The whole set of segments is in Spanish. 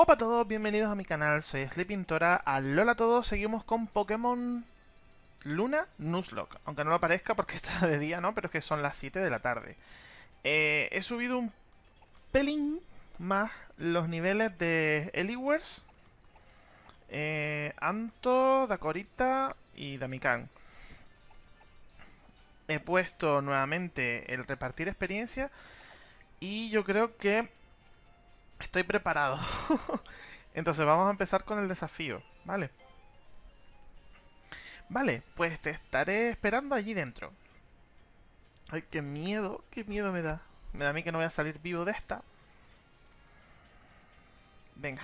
Hola a todos, bienvenidos a mi canal, soy Sleepintora. Alola a todos, seguimos con Pokémon Luna Nuzlocke. Aunque no lo parezca porque está de día, ¿no? Pero es que son las 7 de la tarde. Eh, he subido un pelín más los niveles de Eliwers, eh, Anto, Dakorita y Damikan. He puesto nuevamente el repartir experiencia y yo creo que Estoy preparado. Entonces vamos a empezar con el desafío, ¿vale? Vale, pues te estaré esperando allí dentro. Ay, qué miedo, qué miedo me da. Me da a mí que no voy a salir vivo de esta. Venga,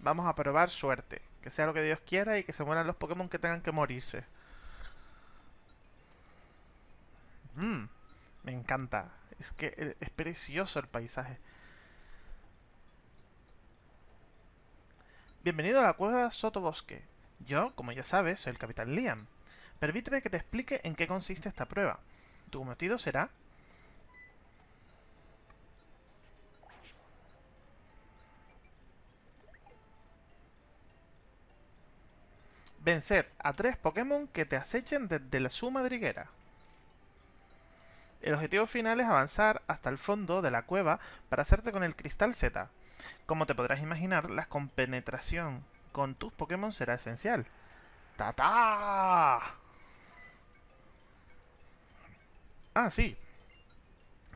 vamos a probar suerte. Que sea lo que Dios quiera y que se mueran los Pokémon que tengan que morirse. Mmm, me encanta. Es que es precioso el paisaje. Bienvenido a la cueva Sotobosque. Yo, como ya sabes, soy el Capitán Liam. Permíteme que te explique en qué consiste esta prueba. Tu cometido será... Vencer a tres Pokémon que te acechen desde la su madriguera. El objetivo final es avanzar hasta el fondo de la cueva para hacerte con el Cristal Z, como te podrás imaginar, la compenetración con tus Pokémon será esencial. ¡Tata! Ah, sí.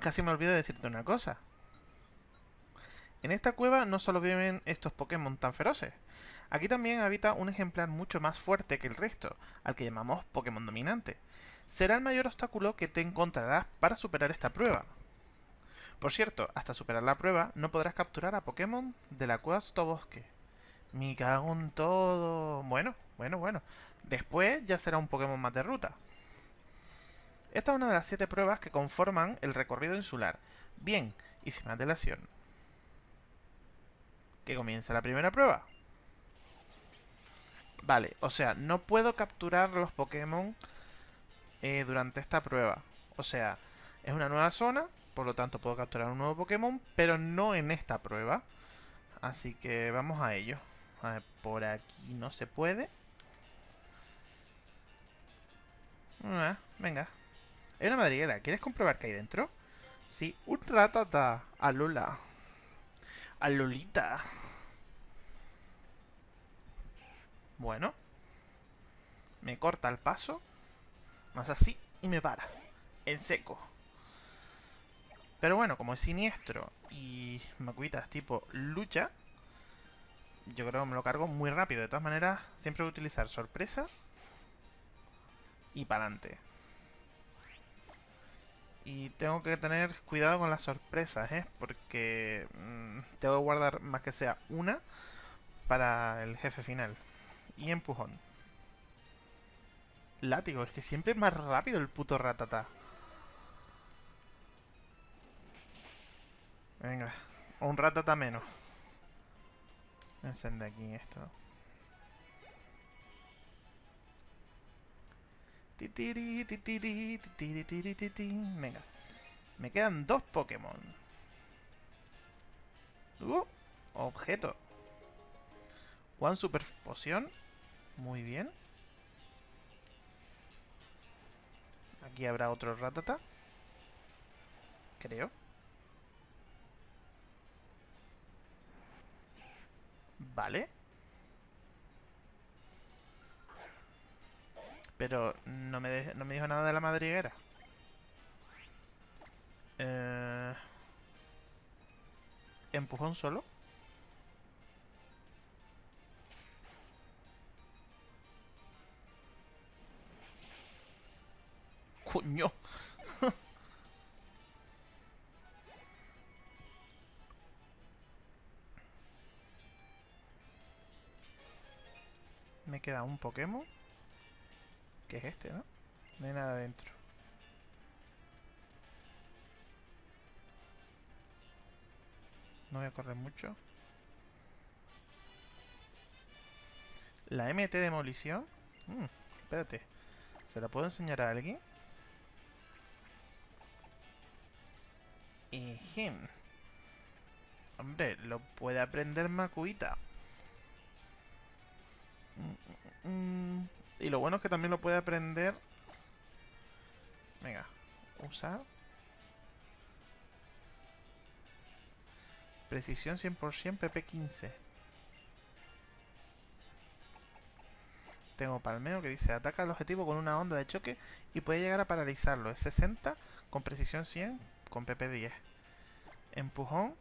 Casi me olvidé de decirte una cosa. En esta cueva no solo viven estos Pokémon tan feroces. Aquí también habita un ejemplar mucho más fuerte que el resto, al que llamamos Pokémon dominante. Será el mayor obstáculo que te encontrarás para superar esta prueba. Por cierto, hasta superar la prueba, no podrás capturar a Pokémon de la cueva Bosque. Me cago en todo. Bueno, bueno, bueno. Después ya será un Pokémon más de ruta. Esta es una de las siete pruebas que conforman el recorrido insular. Bien, y sin más dilación. Que comience la primera prueba. Vale, o sea, no puedo capturar los Pokémon eh, durante esta prueba. O sea, es una nueva zona por lo tanto puedo capturar un nuevo Pokémon, pero no en esta prueba. Así que vamos a ello. A ver, por aquí no se puede. Ah, venga. Hay una madriguera. ¿Quieres comprobar qué hay dentro? Sí, un ratata. A Lula. A Lolita. Bueno. Me corta el paso. Más así. Y me para. En seco. Pero bueno, como es siniestro y Macuitas tipo lucha, yo creo que me lo cargo muy rápido. De todas maneras, siempre voy a utilizar sorpresa y para adelante. Y tengo que tener cuidado con las sorpresas, ¿eh? Porque mm, tengo que guardar más que sea una para el jefe final. Y empujón. Látigo, es que siempre es más rápido el puto ratata. Venga, un ratata menos. Encende aquí esto. Venga. Me quedan dos Pokémon. Uh, objeto. One Super Poción. Muy bien. Aquí habrá otro ratata. Creo. Vale. Pero no me, no me dijo nada de la madriguera. Eh... ¿Empujón solo? ¡Coño! Me queda un Pokémon. Que es este, ¿no? No hay nada dentro. No voy a correr mucho. La MT Demolición. Mm, espérate. ¿Se la puedo enseñar a alguien? Hombre, lo puede aprender Makuita. Mm, mm, mm. Y lo bueno es que también lo puede aprender... Venga, usar. Precisión 100% PP15. Tengo Palmeo que dice ataca al objetivo con una onda de choque y puede llegar a paralizarlo. Es 60 con precisión 100 con PP10. Empujón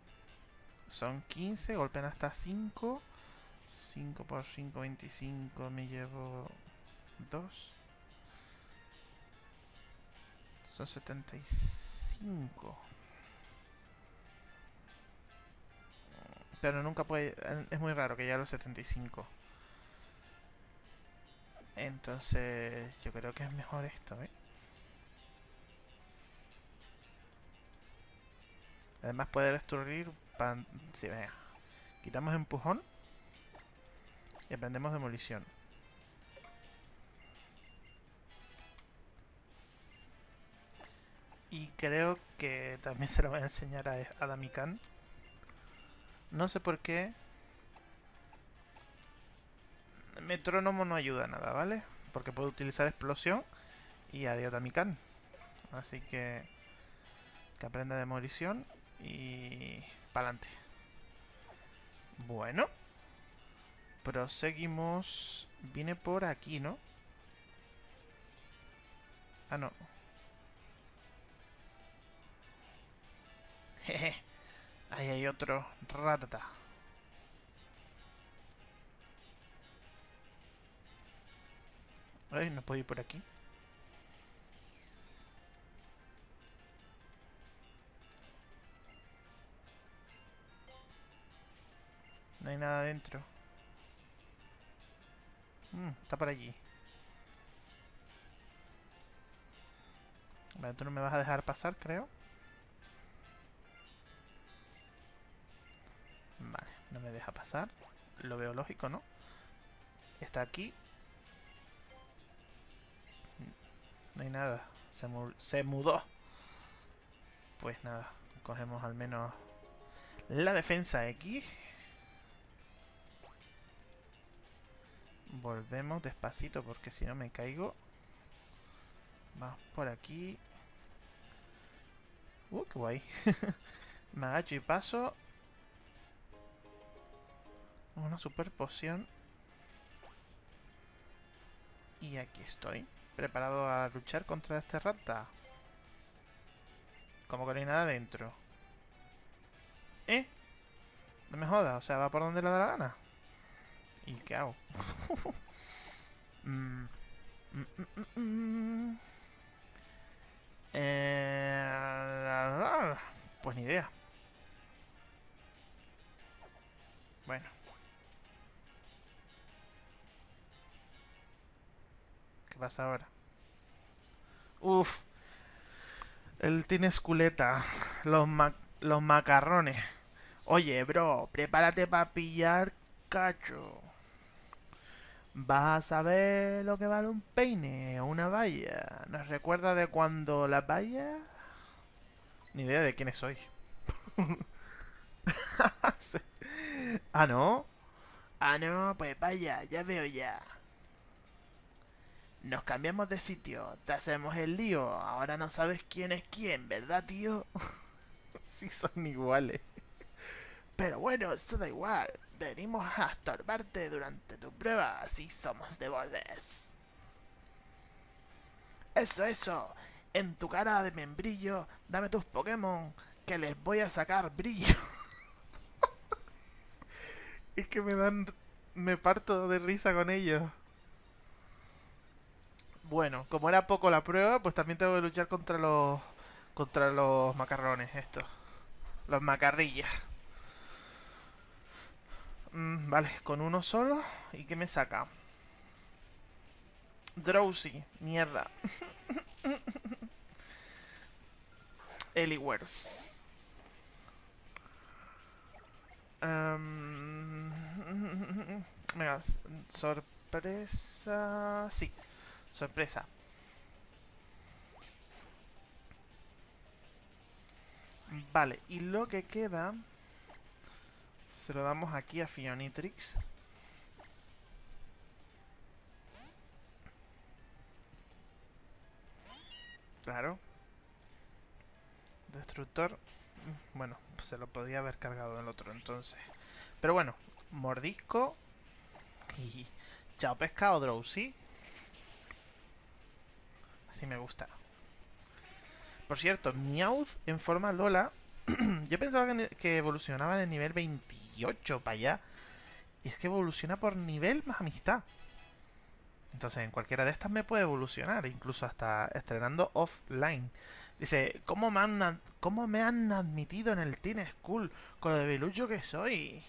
son 15, golpean hasta 5. 5 por 5, 25, me llevo 2. Son 75. Pero nunca puede... Es muy raro que llegue a los 75. Entonces, yo creo que es mejor esto, ¿eh? Además puede destruir... Pan... Sí, venga. Quitamos empujón. Y aprendemos demolición. Y creo que también se lo voy a enseñar a, a Damikan. No sé por qué. Metrónomo no ayuda a nada, ¿vale? Porque puedo utilizar explosión y adiós Damikan. Así que... Que aprenda demolición y... para adelante. Bueno. Proseguimos... Viene por aquí, ¿no? Ah, no. Jeje. Ahí hay otro ratata. Ay, no puedo ir por aquí. No hay nada dentro. Mm, está por allí. Vale, tú no me vas a dejar pasar, creo. Vale, no me deja pasar. Lo veo lógico, ¿no? Está aquí. No hay nada. Se, se mudó. Pues nada, cogemos al menos la defensa X. Volvemos despacito porque si no me caigo. Vamos por aquí. Uh, qué guay. me agacho y paso. Una super poción. Y aquí estoy. Preparado a luchar contra este rata. Como que no hay nada dentro. ¿Eh? No me jodas, o sea, va por donde le da la gana. ¿Y qué hago? Mm, mm, mm, eh, pues ni idea. Bueno. ¿Qué pasa ahora? Uf. Él tiene esculeta. Los, los macarrones. Oye, bro, prepárate para pillar cacho. Vas a saber lo que vale un peine o una valla. ¿Nos recuerda de cuando la valla? Ni idea de quiénes soy. ah, ¿no? Ah, no, pues vaya, ya veo ya. Nos cambiamos de sitio, te hacemos el lío. Ahora no sabes quién es quién, ¿verdad, tío? sí son iguales. Pero bueno, eso da igual. Venimos a estorbarte durante tu prueba, así somos de bordes. Eso, eso. En tu cara de membrillo, dame tus Pokémon, que les voy a sacar brillo. es que me dan... Me parto de risa con ellos. Bueno, como era poco la prueba, pues también tengo que luchar contra los... Contra los macarrones, estos. Los macarrillas. Mm, vale, con uno solo. ¿Y qué me saca? Drowsy. Mierda. Eliwers. Um, venga, sorpresa... Sí, sorpresa. Vale, y lo que queda Se lo damos aquí a Fionitrix. Claro. Destructor. Bueno, se lo podía haber cargado el otro entonces. Pero bueno, mordisco. Y chao pescado, Drowsy. Así me gusta. Por cierto, Meowth en forma Lola. yo pensaba que evolucionaba en el nivel 28 para allá. Y es que evoluciona por nivel más amistad. Entonces, en cualquiera de estas me puede evolucionar, incluso hasta estrenando offline. Dice, ¿cómo me han, admitido en el Teen School con lo de bilucho que soy?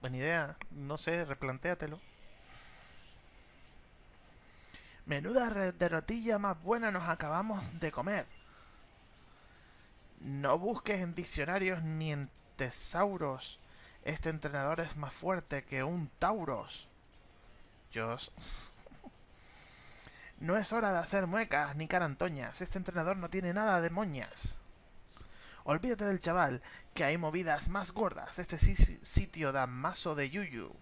Buena idea, no sé, replantéatelo. Menuda derrotilla más buena nos acabamos de comer. No busques en diccionarios ni en tesauros. Este entrenador es más fuerte que un tauros. No es hora de hacer muecas ni carantoñas. Este entrenador no tiene nada de moñas. Olvídate del chaval, que hay movidas más gordas. Este sitio da mazo de yuyu.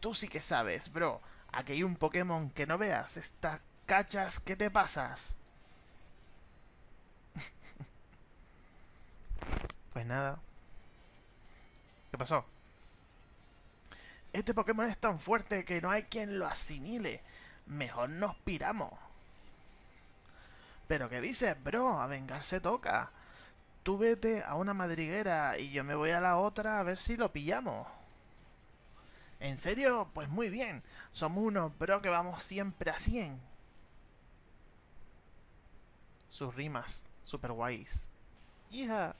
Tú sí que sabes, bro. Aquí hay un Pokémon que no veas. Estas cachas que te pasas. pues nada. ¿Qué pasó? Este Pokémon es tan fuerte que no hay quien lo asimile. Mejor nos piramos. ¿Pero qué dices, bro? A vengarse toca. Tú vete a una madriguera y yo me voy a la otra a ver si lo pillamos. ¿En serio? Pues muy bien. Somos unos bro que vamos siempre a 100. Sus rimas, super guays. Hija.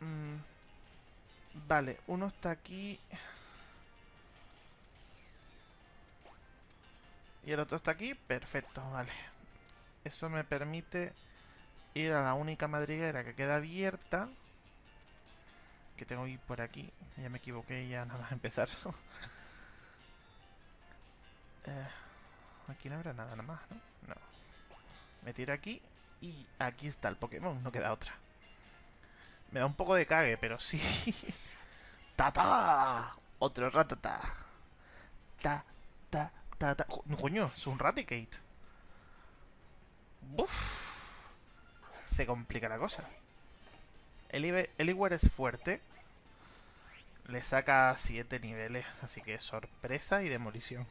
Mmm... Vale, uno está aquí. Y el otro está aquí. Perfecto, vale. Eso me permite ir a la única madriguera que queda abierta. Que tengo que ir por aquí. Ya me equivoqué, ya nada más empezar. Eh, aquí no habrá nada nada más, ¿no? No. Me tiro aquí y aquí está el Pokémon, no queda otra. Me da un poco de cague, pero sí. ¡Tata! Otro ratata. Ta, ta, ta, ta. Coño, es un Raticate. Uf. Se complica la cosa. Eliware es fuerte. Le saca 7 niveles, así que sorpresa y demolición.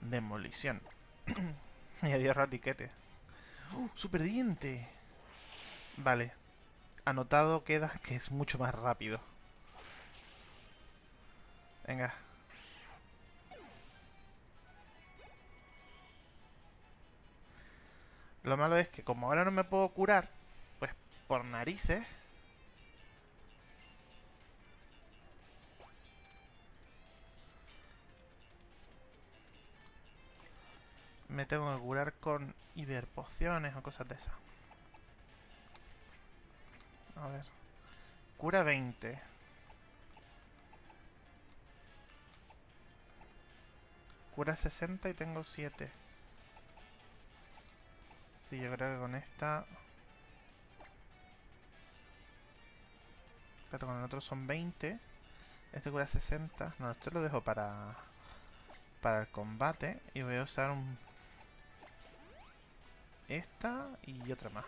Demolición. y adiós ratiquete. ¡Oh, ¡Super diente! Vale. Anotado queda que es mucho más rápido. Venga. Lo malo es que como ahora no me puedo curar, pues por narices... Me tengo que curar con hiperpociones o cosas de esas. A ver. Cura 20. Cura 60 y tengo 7. Sí, yo creo que con esta... Claro, con el otro son 20. Este cura 60. No, esto lo dejo para... Para el combate. Y voy a usar un... Esta y otra más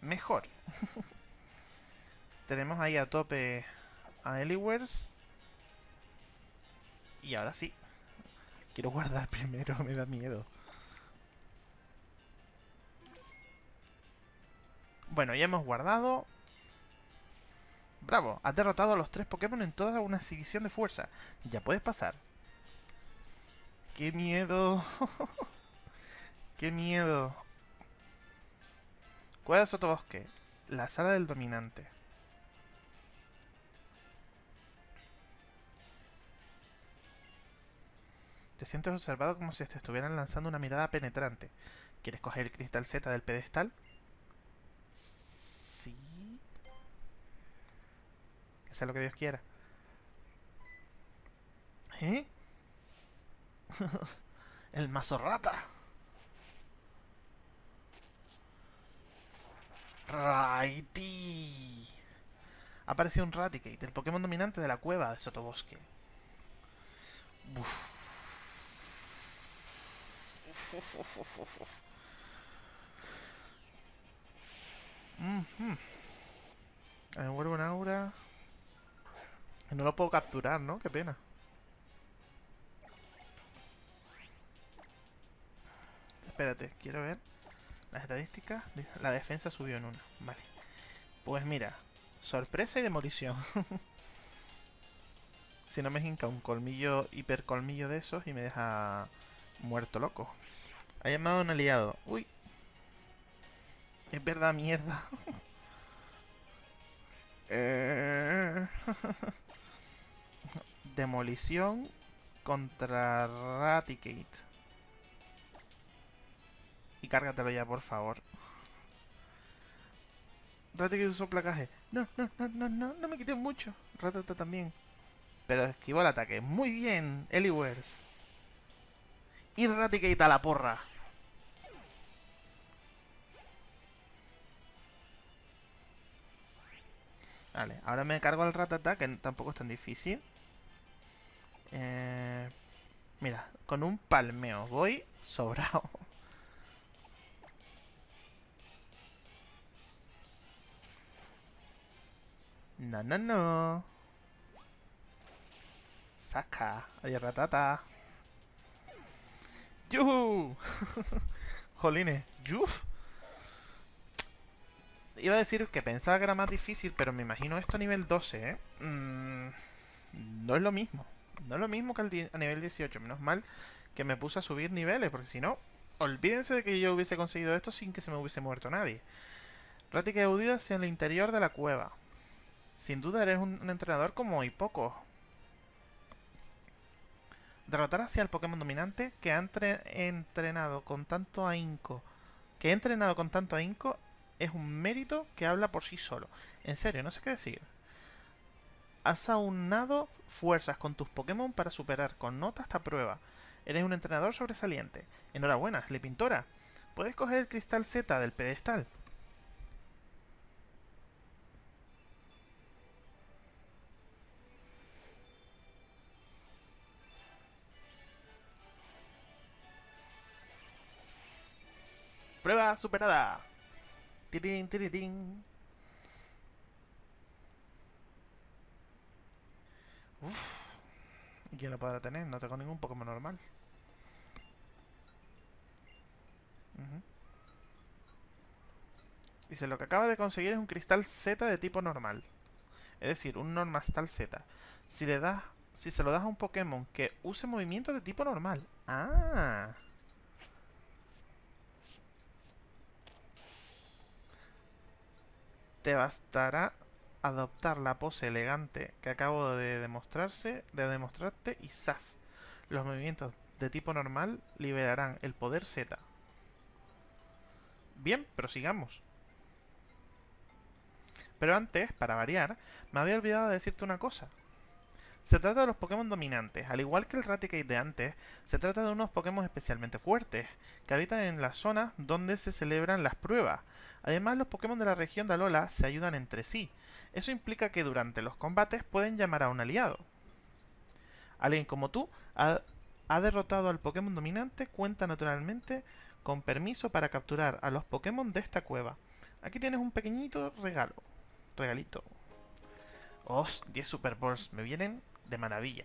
mejor. Tenemos ahí a tope a Eliwers. Y ahora sí. Quiero guardar primero, me da miedo. Bueno, ya hemos guardado. Bravo, has derrotado a los tres Pokémon en toda una exhibición de fuerza. Ya puedes pasar. ¡Qué miedo! ¡Qué miedo! Cueva de Sotobosque. La sala del dominante. Te sientes observado como si te estuvieran lanzando una mirada penetrante. ¿Quieres coger el cristal Z del pedestal? Sí. Que sea lo que Dios quiera. ¿Eh? el mazo rata. Raiti. Ha aparecido un Raticate, el Pokémon dominante de la cueva de Sotobosque. Uf. Mm -hmm. Me vuelvo un aura. No lo puedo capturar, ¿no? Qué pena. Espérate, quiero ver las estadísticas. La defensa subió en una. Vale. Pues mira, sorpresa y demolición. si no me hinca un colmillo, hipercolmillo de esos y me deja muerto loco. Ha llamado a un aliado. Uy. Es verdad, mierda. Eh, demolición contra Raticate. Cárgatelo ya, por favor. Raticate usó placaje. No, no, no, no, no, no me quité mucho. Ratata también. Pero esquivó el ataque. Muy bien, Eliwers. Y Raticate a la porra. Vale, ahora me cargo al ratata, que tampoco es tan difícil. Eh, mira, con un palmeo voy sobrado. No, no, no. Saca. Adiós, ratata. ¡Yuhu! Jolines. ¡Yuf! Iba a decir que pensaba que era más difícil, pero me imagino esto a nivel 12, ¿eh? Mm, no es lo mismo. No es lo mismo que a nivel 18. Menos mal que me puse a subir niveles, porque si no, olvídense de que yo hubiese conseguido esto sin que se me hubiese muerto nadie. Práctica de huida hacia el interior de la cueva. Sin duda eres un, entrenador como y poco. Derrotar hacia el Pokémon dominante que ha entrenado con tanto ahínco. Que he entrenado con tanto ahínco es un mérito que habla por sí solo. En serio, no sé qué decir. Has aunado fuerzas con tus Pokémon para superar con nota esta prueba. Eres un entrenador sobresaliente. Enhorabuena, Pintora. Puedes coger el cristal Z del pedestal. Prueba superada. Tirin, tirin. Uf. ¿Y quién lo podrá tener? No tengo ningún Pokémon normal. Dice, lo que acaba de conseguir es un cristal Z de tipo normal. Es decir, un Normastal Z. Si le das, si se lo das a un Pokémon que use movimiento de tipo normal. Ah. Te bastará adoptar la pose elegante que acabo de demostrarse, de demostrarte y ¡zas! Los movimientos de tipo normal liberarán el poder Z. Bien, prosigamos. Pero antes, para variar, me había olvidado de decirte una cosa. Se trata de los Pokémon dominantes. Al igual que el Raticate de antes, se trata de unos Pokémon especialmente fuertes, que habitan en las zonas donde se celebran las pruebas. Además, los Pokémon de la región de Alola se ayudan entre sí. Eso implica que durante los combates pueden llamar a un aliado. Alguien como tú ha, derrotado al Pokémon dominante, cuenta naturalmente con permiso para capturar a los Pokémon de esta cueva. Aquí tienes un pequeñito regalo. Regalito. ¡Oh! 10 Super Balls. Me vienen de maravilla.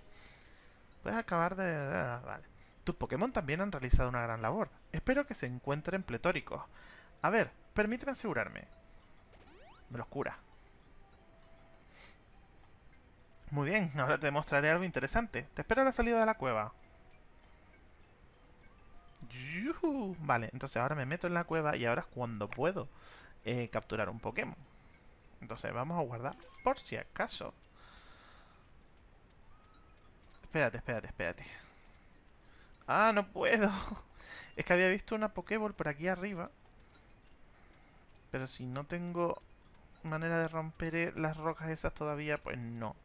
Puedes acabar de... Ah. Tus Pokémon también han realizado una gran labor. Espero que se encuentren pletóricos. A ver, permíteme asegurarme. Me los cura. Muy bien, ahora te mostraré algo interesante. Te espero a la salida de la cueva. Vale, entonces ahora me meto en la cueva y ahora es cuando puedo eh, capturar un Pokémon. Entonces vamos a guardar por si acaso. Espérate, espérate, espérate. ¡Ah, no puedo! Es que había visto una Pokéball por aquí arriba. Pero si no tengo manera de romper las rocas esas todavía, pues no.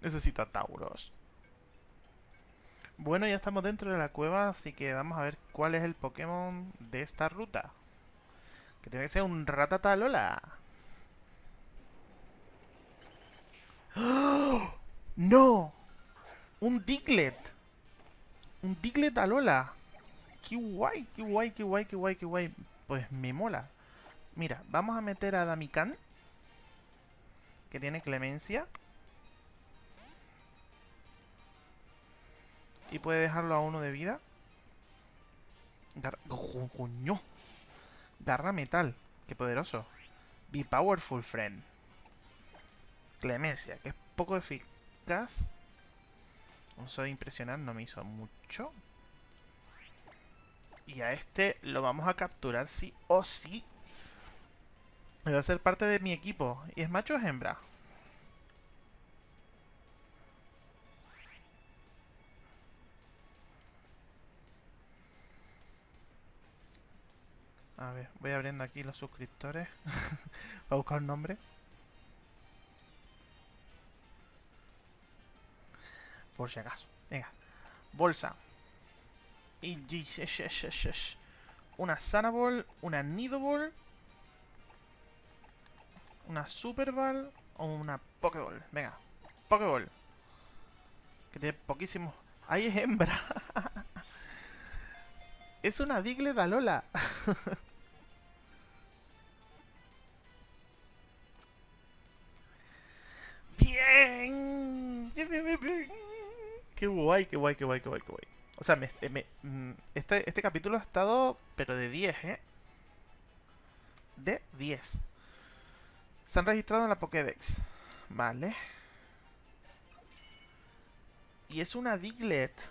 Necesito a Tauros. Bueno, ya estamos dentro de la cueva, así que vamos a ver cuál es el Pokémon de esta ruta. Que tiene que ser un ratatalola. ¡Oh! ¡No! ¡Un Diglett! ¡Un Diglett Alola! ¡Qué guay! ¡Qué guay, qué guay, qué guay, qué guay! Pues me mola. Mira, vamos a meter a Damikan. Que tiene clemencia. Y puede dejarlo a uno de vida. Garra metal. ¡Qué poderoso! Be powerful, friend. Clemencia, que es poco eficaz. Un soy impresionar no me hizo mucho. Y a este lo vamos a capturar sí o sí. Va a ser parte de mi equipo. ¿Y es macho o es hembra? A ver, voy abriendo aquí los suscriptores. Voy a buscar un nombre. Por si acaso. Venga. Bolsa. Y una Sanaball, una Nidoball, una Super Ball o una Pokéball. Venga, Pokéball. Que tiene poquísimo. ¡Ahí es hembra! es una Diglett Alola. Qué guay, qué guay, qué guay, qué guay, qué guay. O sea, mm, este, este capítulo ha estado, pero de 10, ¿eh? De 10. Se han registrado en la Pokédex. Vale. Y es una Diglett.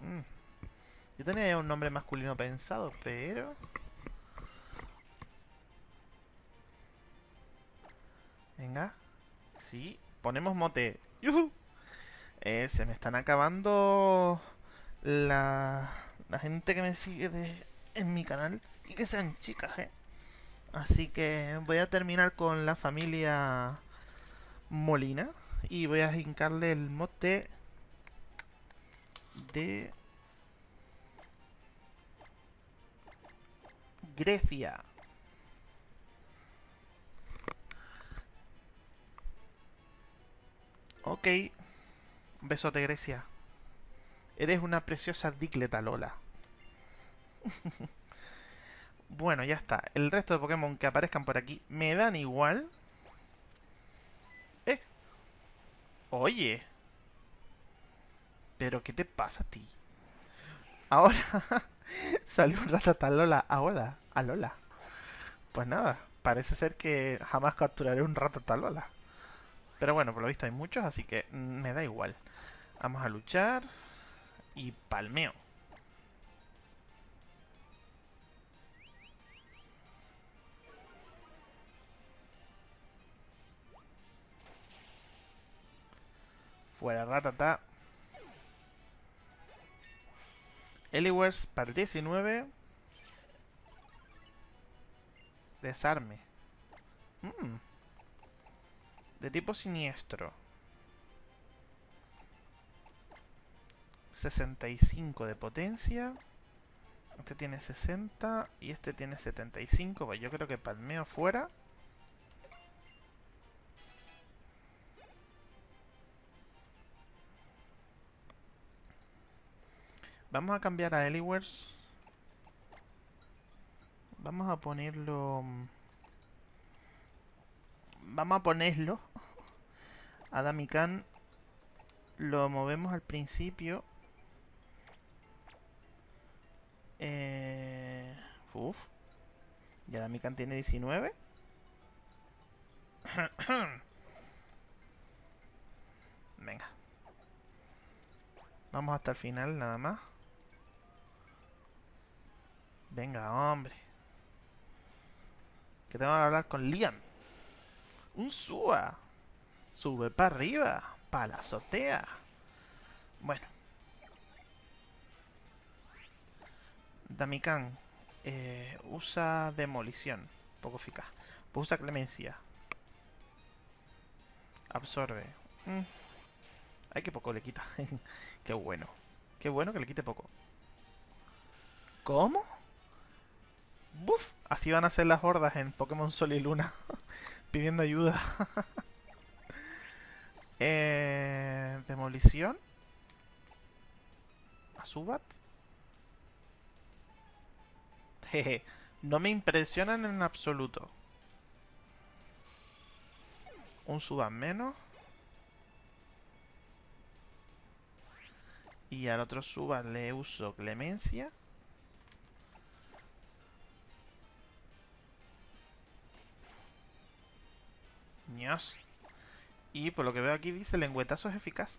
Mm. Yo tenía un nombre masculino pensado, pero... Venga. Sí, ponemos mote. ¡Yuhu! Eh, se me están acabando la, la gente que me sigue de, en mi canal y que sean chicas, ¿eh? Así que voy a terminar con la familia Molina y voy a hincarle el mote de Grecia. Ok. Besote, Grecia. Eres una preciosa Digleta Lola. bueno, ya está. El resto de Pokémon que aparezcan por aquí me dan igual. ¡Eh! Oye. ¿Pero qué te pasa a ti? Ahora salió un Ratatalola. Ahora, a Lola. Pues nada, parece ser que jamás capturaré un Ratatalola. Pero bueno, por lo visto hay muchos, así que me da igual. Vamos a luchar. Y palmeo. Fuera ratata. Eliwers para el 19. Desarme. Mm. De tipo siniestro. 65 de potencia. Este tiene 60 y este tiene 75. Pues yo creo que palmeo fuera. Vamos a cambiar a Eliwers. Vamos a ponerlo... Vamos a ponerlo. A lo movemos al principio Eh... Uf. Ya Damikan tiene 19. Venga. Vamos hasta el final nada más. Venga, hombre. Que tengo que hablar con Liam. Un suba. Sube para arriba. Para la azotea. Bueno. Damikan eh, usa demolición, poco eficaz. Pues usa clemencia. Absorbe. Mm. Ay, que poco le quita. Qué bueno. Qué bueno que le quite poco. ¿Cómo? ¡Buf! Así van a ser las hordas en Pokémon Sol y Luna. pidiendo ayuda. eh, demolición. ¿A Subat? Jeje. No me impresionan en absoluto. Un Subat menos. Y al otro Subat le uso Clemencia. Y por lo que veo aquí dice lengüetazo es eficaz.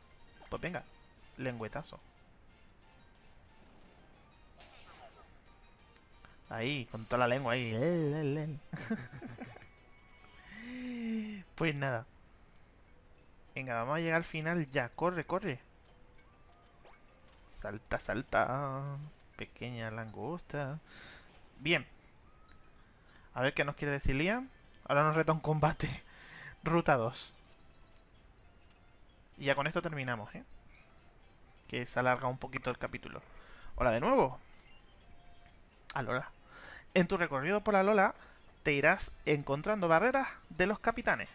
Pues venga, lengüetazo. Ahí, con toda la lengua ahí. pues nada. Venga, vamos a llegar al final ya. Corre, corre. Salta, salta. Pequeña langosta. Bien. A ver qué nos quiere decir Liam. Ahora nos reta un combate. Ruta 2. Y ya con esto terminamos, ¿eh? Que se alarga un poquito el capítulo. Hola de nuevo. Alola. En tu recorrido por la Lola te irás encontrando barreras de los capitanes.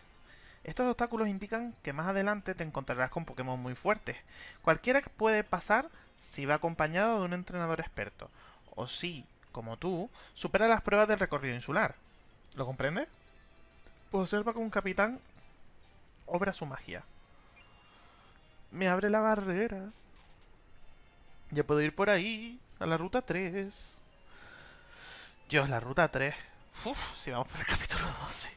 Estos obstáculos indican que más adelante te encontrarás con Pokémon muy fuertes. Cualquiera puede pasar si va acompañado de un entrenador experto. O si, como tú, supera las pruebas del recorrido insular. ¿Lo comprendes? Observa que un capitán obra su magia. Me abre la barrera. Ya puedo ir por ahí, a la ruta 3. Dios, la ruta 3. Uf, si vamos por el capítulo 12.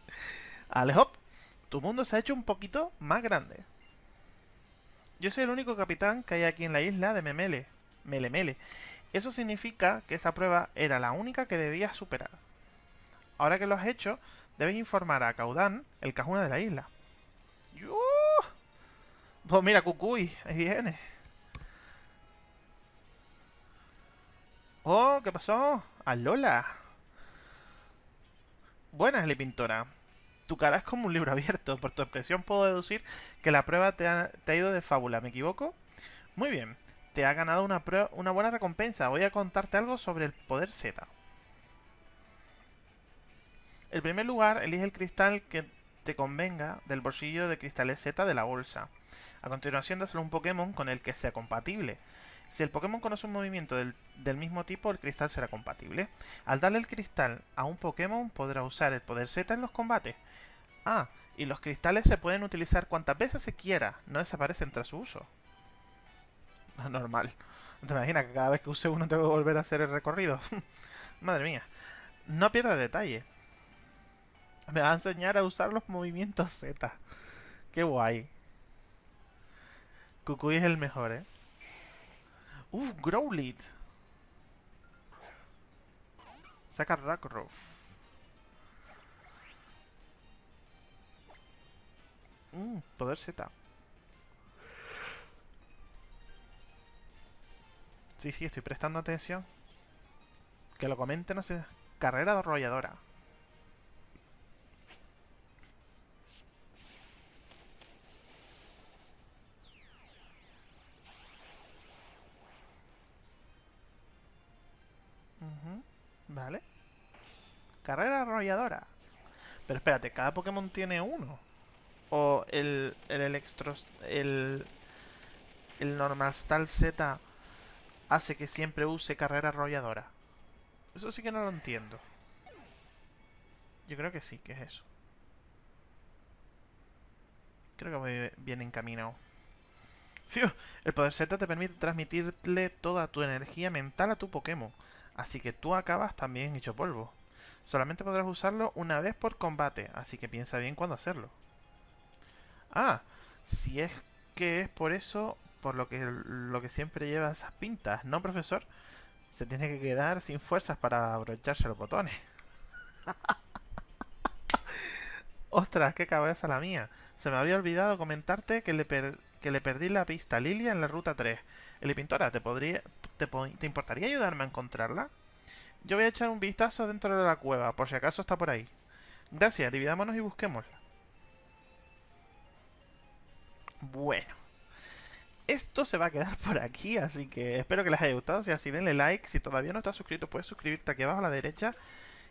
Alejop, tu mundo se ha hecho un poquito más grande. Yo soy el único capitán que hay aquí en la isla de Memele. Melemele. Eso significa que esa prueba era la única que debías superar. Ahora que lo has hecho, debes informar a Caudán, el cajuna de la isla. Pues mira, Cucuy, ahí viene. Oh, ¿qué pasó? ¡Alola! Buenas, Pintora. Tu cara es como un libro abierto. Por tu expresión puedo deducir que la prueba te ha, ido de fábula. ¿Me equivoco? Muy bien. Te ha ganado una, una buena recompensa. Voy a contarte algo sobre el poder Z. En primer lugar, elige el cristal que te convenga del bolsillo de cristales Z de la bolsa. A continuación, dáselo un Pokémon con el que sea compatible. Si el Pokémon conoce un movimiento del, mismo tipo, el cristal será compatible. Al darle el cristal a un Pokémon, podrá usar el poder Z en los combates. Ah, y los cristales se pueden utilizar cuantas veces se quiera, no desaparecen tras su uso. Normal. ¿Te imaginas que cada vez que use uno tengo que volver a hacer el recorrido? Madre mía. No pierdas detalle. Me va a enseñar a usar los movimientos Z. Qué guay. Kukui es el mejor, ¿eh? Uh, Growlit. Saca Rockruff. Mmm, poder Z. Sí, sí, estoy prestando atención. Que lo comenten, no sé. Carrera arrolladora. Vale. Carrera arrolladora. Pero espérate, ¿cada Pokémon tiene uno? ¿O el, el Electros... el... el Normastal Z hace que siempre use carrera arrolladora? Eso sí que no lo entiendo. Yo creo que sí, que es eso. Creo que voy bien encaminado. El poder Z te permite transmitirle toda tu energía mental a tu Pokémon. Así que tú acabas también hecho polvo. Solamente podrás usarlo una vez por combate, así que piensa bien cuándo hacerlo. Ah, si es que es por eso, por lo que, lo que siempre lleva esas pintas, ¿no, profesor? Se tiene que quedar sin fuerzas para abrocharse los botones. Ostras, qué cabeza la mía. Se me había olvidado comentarte que le, que le perdí la pista a Lilia en la ruta 3. Eli Pintora, ¿te, podría, te, ¿te importaría ayudarme a encontrarla? Yo voy a echar un vistazo dentro de la cueva, por si acaso está por ahí. Gracias, dividámonos y busquémosla. Bueno. esto se va a quedar por aquí, así que espero que les haya gustado. Si así, denle like. Si todavía no estás suscrito, puedes suscribirte aquí abajo a la derecha.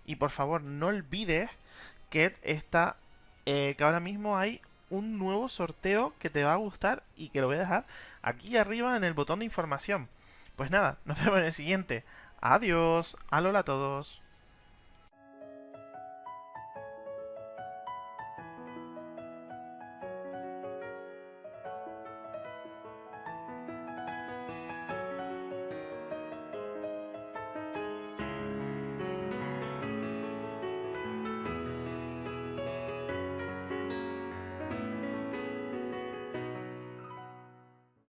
Y por favor, no olvides que está, eh, que ahora mismo hay un nuevo sorteo que te va a gustar y que lo voy a dejar aquí arriba en el botón de información. Pues nada, nos vemos en el siguiente. Adiós. Alola a todos.